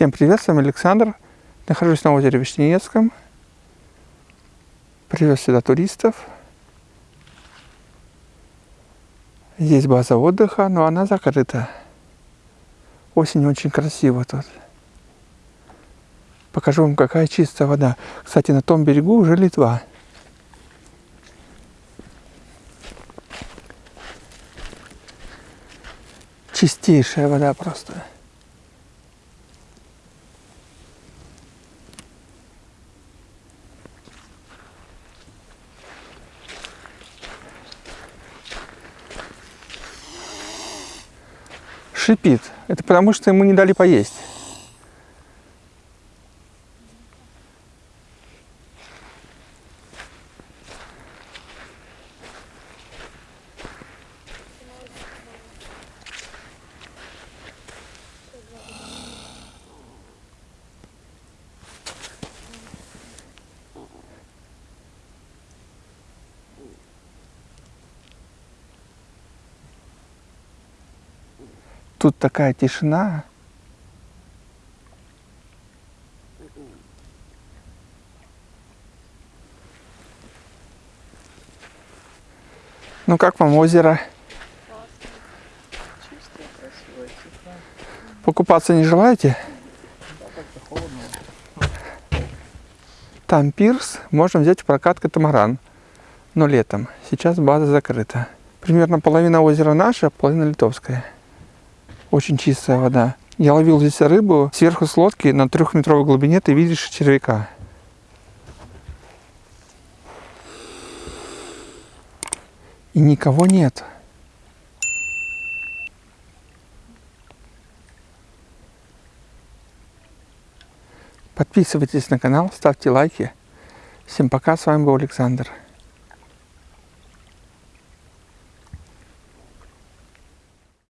Всем привет, с вами Александр. Нахожусь на озере Вишневецком. Привез сюда туристов. Здесь база отдыха, но она закрыта. Осень очень красиво тут. Покажу вам, какая чистая вода. Кстати, на том берегу уже Литва. Чистейшая вода просто. Шипит. Это потому, что ему не дали поесть. Тут такая тишина. Ну как вам озеро? Покупаться не желаете? Там пирс, можно взять в прокат катамаран. Но летом. Сейчас база закрыта. Примерно половина озера наша, половина литовская. Очень чистая вода. Я ловил здесь рыбу сверху с лодки на трехметровой глубине, ты видишь червяка. И никого нет. Подписывайтесь на канал, ставьте лайки. Всем пока, с вами был Александр.